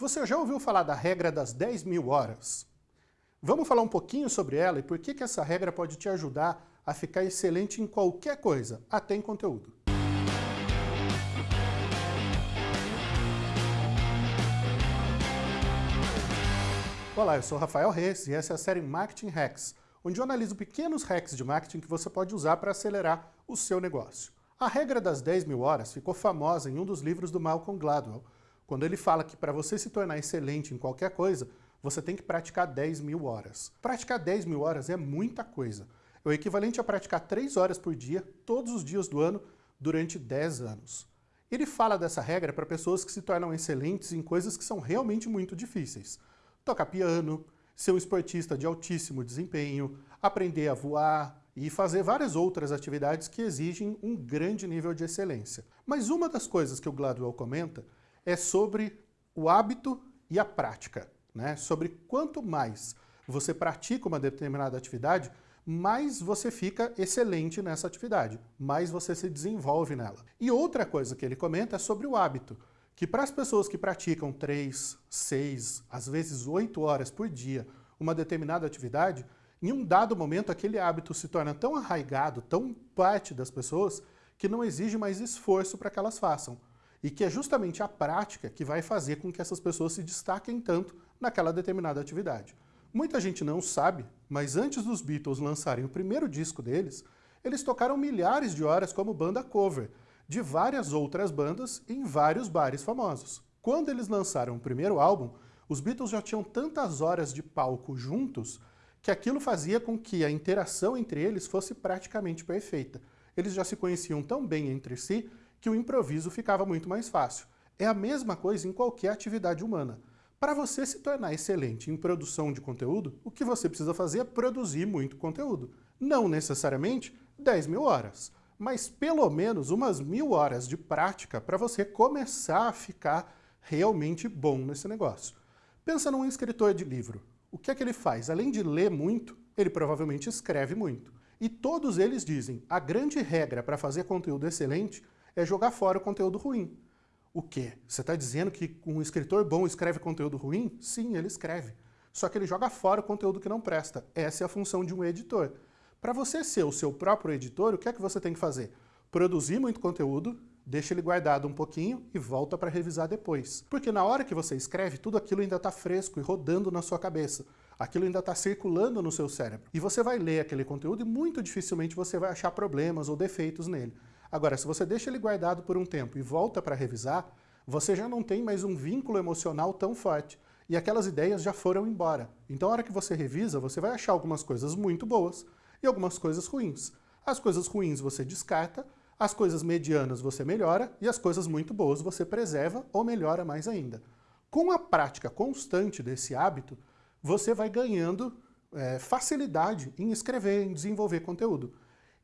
Você já ouviu falar da regra das 10 mil horas? Vamos falar um pouquinho sobre ela e por que, que essa regra pode te ajudar a ficar excelente em qualquer coisa, até em conteúdo. Olá, eu sou Rafael Reis e essa é a série Marketing Hacks, onde eu analiso pequenos hacks de marketing que você pode usar para acelerar o seu negócio. A regra das 10 mil horas ficou famosa em um dos livros do Malcolm Gladwell, quando ele fala que para você se tornar excelente em qualquer coisa, você tem que praticar 10 mil horas. Praticar 10 mil horas é muita coisa. É o equivalente a praticar 3 horas por dia, todos os dias do ano, durante 10 anos. Ele fala dessa regra para pessoas que se tornam excelentes em coisas que são realmente muito difíceis tocar piano, ser um esportista de altíssimo desempenho, aprender a voar e fazer várias outras atividades que exigem um grande nível de excelência. Mas uma das coisas que o Gladwell comenta é sobre o hábito e a prática, né? sobre quanto mais você pratica uma determinada atividade, mais você fica excelente nessa atividade, mais você se desenvolve nela. E outra coisa que ele comenta é sobre o hábito que para as pessoas que praticam 3, 6, às vezes 8 horas por dia uma determinada atividade, em um dado momento aquele hábito se torna tão arraigado, tão parte das pessoas, que não exige mais esforço para que elas façam. E que é justamente a prática que vai fazer com que essas pessoas se destaquem tanto naquela determinada atividade. Muita gente não sabe, mas antes dos Beatles lançarem o primeiro disco deles, eles tocaram milhares de horas como banda cover, de várias outras bandas em vários bares famosos. Quando eles lançaram o primeiro álbum, os Beatles já tinham tantas horas de palco juntos que aquilo fazia com que a interação entre eles fosse praticamente perfeita. Eles já se conheciam tão bem entre si que o improviso ficava muito mais fácil. É a mesma coisa em qualquer atividade humana. Para você se tornar excelente em produção de conteúdo, o que você precisa fazer é produzir muito conteúdo. Não necessariamente 10 mil horas mas pelo menos umas mil horas de prática para você começar a ficar realmente bom nesse negócio. Pensa num escritor de livro. O que é que ele faz? Além de ler muito, ele provavelmente escreve muito. E todos eles dizem, a grande regra para fazer conteúdo excelente é jogar fora o conteúdo ruim. O quê? Você está dizendo que um escritor bom escreve conteúdo ruim? Sim, ele escreve. Só que ele joga fora o conteúdo que não presta. Essa é a função de um editor. Para você ser o seu próprio editor, o que é que você tem que fazer? Produzir muito conteúdo, deixa ele guardado um pouquinho e volta para revisar depois. Porque na hora que você escreve, tudo aquilo ainda está fresco e rodando na sua cabeça. Aquilo ainda está circulando no seu cérebro. E você vai ler aquele conteúdo e muito dificilmente você vai achar problemas ou defeitos nele. Agora, se você deixa ele guardado por um tempo e volta para revisar, você já não tem mais um vínculo emocional tão forte. E aquelas ideias já foram embora. Então, a hora que você revisa, você vai achar algumas coisas muito boas, e algumas coisas ruins. As coisas ruins você descarta, as coisas medianas você melhora e as coisas muito boas você preserva ou melhora mais ainda. Com a prática constante desse hábito, você vai ganhando é, facilidade em escrever, em desenvolver conteúdo.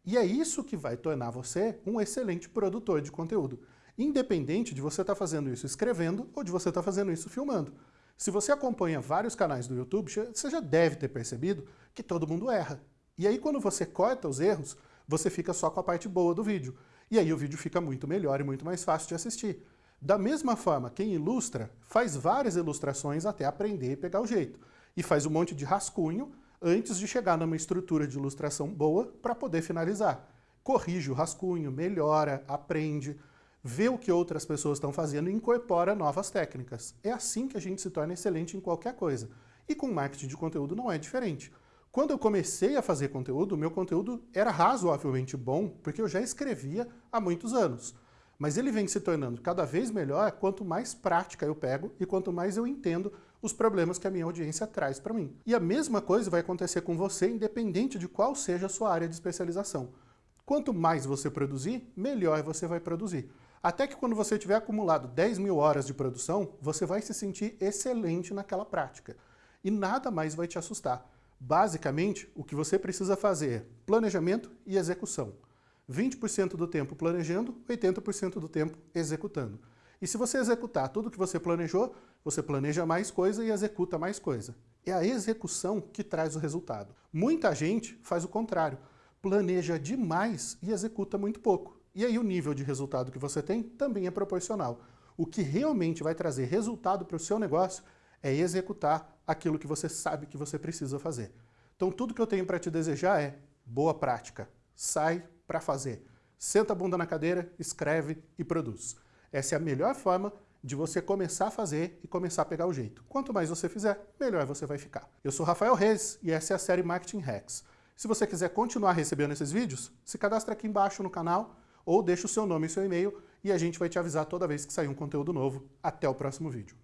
E é isso que vai tornar você um excelente produtor de conteúdo, independente de você estar tá fazendo isso escrevendo ou de você estar tá fazendo isso filmando. Se você acompanha vários canais do YouTube, você já deve ter percebido que todo mundo erra. E aí quando você corta os erros, você fica só com a parte boa do vídeo. E aí o vídeo fica muito melhor e muito mais fácil de assistir. Da mesma forma, quem ilustra faz várias ilustrações até aprender e pegar o jeito. E faz um monte de rascunho antes de chegar numa estrutura de ilustração boa para poder finalizar. Corrige o rascunho, melhora, aprende, vê o que outras pessoas estão fazendo e incorpora novas técnicas. É assim que a gente se torna excelente em qualquer coisa. E com marketing de conteúdo não é diferente. Quando eu comecei a fazer conteúdo, meu conteúdo era razoavelmente bom, porque eu já escrevia há muitos anos. Mas ele vem se tornando cada vez melhor quanto mais prática eu pego e quanto mais eu entendo os problemas que a minha audiência traz para mim. E a mesma coisa vai acontecer com você, independente de qual seja a sua área de especialização. Quanto mais você produzir, melhor você vai produzir. Até que quando você tiver acumulado 10 mil horas de produção, você vai se sentir excelente naquela prática. E nada mais vai te assustar. Basicamente, o que você precisa fazer é planejamento e execução. 20% do tempo planejando, 80% do tempo executando. E se você executar tudo que você planejou, você planeja mais coisa e executa mais coisa. É a execução que traz o resultado. Muita gente faz o contrário, planeja demais e executa muito pouco. E aí o nível de resultado que você tem também é proporcional. O que realmente vai trazer resultado para o seu negócio é executar aquilo que você sabe que você precisa fazer. Então tudo que eu tenho para te desejar é boa prática. Sai para fazer. Senta a bunda na cadeira, escreve e produz. Essa é a melhor forma de você começar a fazer e começar a pegar o jeito. Quanto mais você fizer, melhor você vai ficar. Eu sou Rafael Reis e essa é a série Marketing Hacks. Se você quiser continuar recebendo esses vídeos, se cadastre aqui embaixo no canal ou deixe o seu nome e seu e-mail e a gente vai te avisar toda vez que sair um conteúdo novo. Até o próximo vídeo.